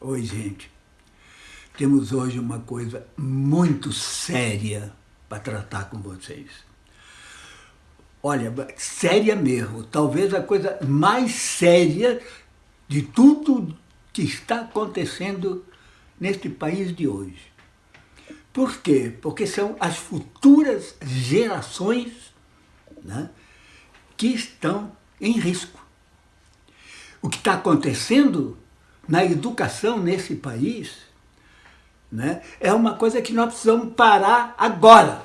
Oi, gente. Temos hoje uma coisa muito séria para tratar com vocês. Olha, séria mesmo. Talvez a coisa mais séria de tudo que está acontecendo neste país de hoje. Por quê? Porque são as futuras gerações né, que estão em risco. O que está acontecendo na educação nesse país, né, é uma coisa que nós precisamos parar agora.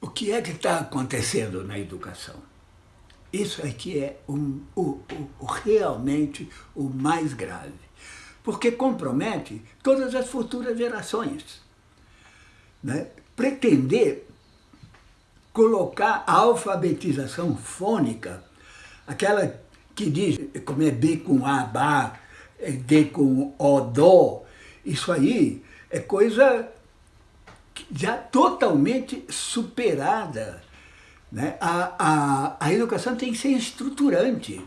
O que é que está acontecendo na educação? Isso aqui é um, o, o, realmente o mais grave, porque compromete todas as futuras gerações. Né? Pretender colocar a alfabetização fônica, aquela que diz como é B com A, Bá, é D com O, Dó, isso aí é coisa já totalmente superada. Né? A, a, a educação tem que ser estruturante,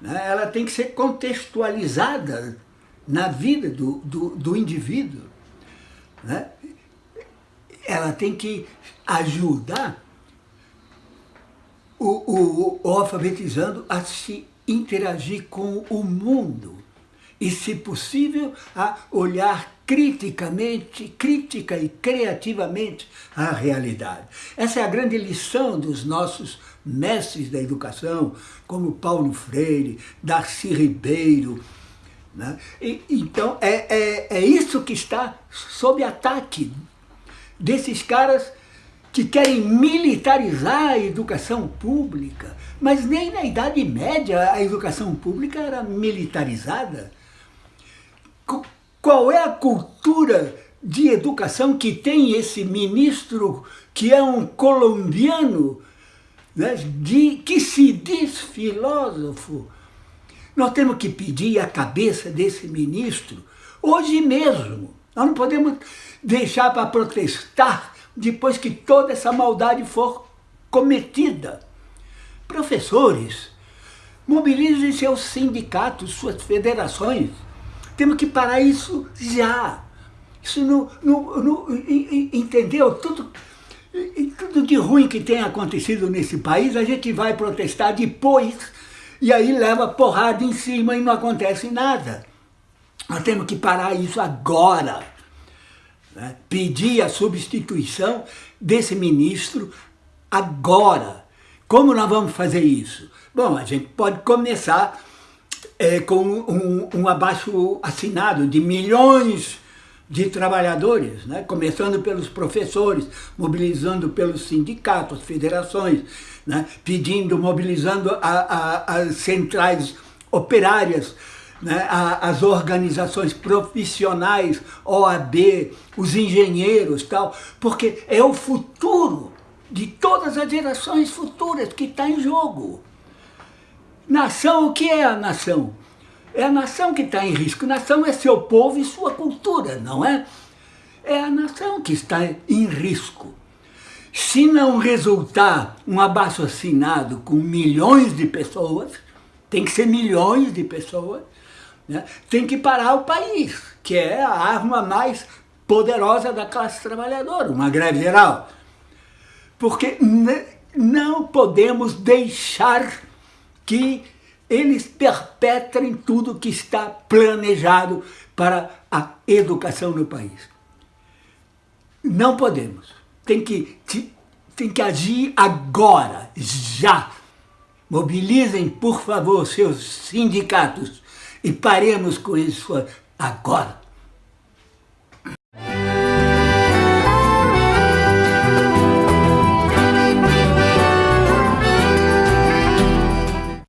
né? ela tem que ser contextualizada na vida do, do, do indivíduo. Né? Ela tem que ajudar o, o, o alfabetizando a se interagir com o mundo e, se possível, a olhar criticamente, crítica e criativamente a realidade. Essa é a grande lição dos nossos mestres da educação, como Paulo Freire, Darcy Ribeiro. Né? E, então, é, é, é isso que está sob ataque desses caras que querem militarizar a educação pública, mas nem na Idade Média a educação pública era militarizada. Qual é a cultura de educação que tem esse ministro que é um colombiano, né, de, que se diz filósofo? Nós temos que pedir a cabeça desse ministro hoje mesmo. Nós não podemos deixar para protestar depois que toda essa maldade for cometida. Professores, mobilizem seus sindicatos, suas federações. Temos que parar isso já. Isso não, não, não entendeu? Tudo, tudo de ruim que tem acontecido nesse país, a gente vai protestar depois e aí leva porrada em cima e não acontece nada. Nós temos que parar isso agora. Né? Pedir a substituição desse ministro agora. Como nós vamos fazer isso? Bom, a gente pode começar é, com um, um abaixo assinado de milhões de trabalhadores, né? começando pelos professores, mobilizando pelos sindicatos, federações, né? pedindo, mobilizando a, a, as centrais operárias, né, as organizações profissionais, OAB, os engenheiros tal, porque é o futuro de todas as gerações futuras que está em jogo. Nação, o que é a nação? É a nação que está em risco. Nação é seu povo e sua cultura, não é? É a nação que está em risco. Se não resultar um abaixo assinado com milhões de pessoas, tem que ser milhões de pessoas, né? Tem que parar o país, que é a arma mais poderosa da classe trabalhadora, uma greve geral. Porque não podemos deixar que eles perpetrem tudo que está planejado para a educação no país. Não podemos. Tem que, tem que agir agora, já. Mobilizem, por favor, seus sindicatos e paremos com isso agora.